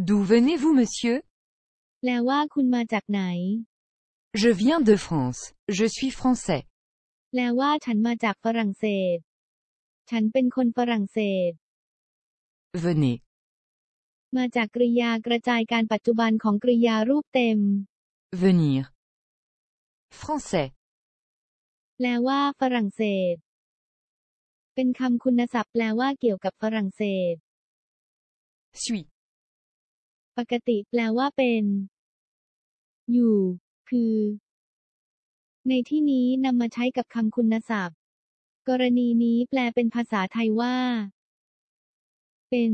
D'où venez-vous, monsieur? Laoua khun ma jak Je viens de France. Je suis français. Laoua chan ma jak France. pen khon France. Venez. Ma jak kriya kra jai kan patjuban khong kriya venir. Français. Laoua France. Pen kham khunnasap lawa wa kiao kap ปกติแปลว่าเป็น อยู่ คือ ในที่นี้นำมาใช้กับคำคุณศัพท์ กรณีนี้แปลเป็นภาษาไทยว่า เป็น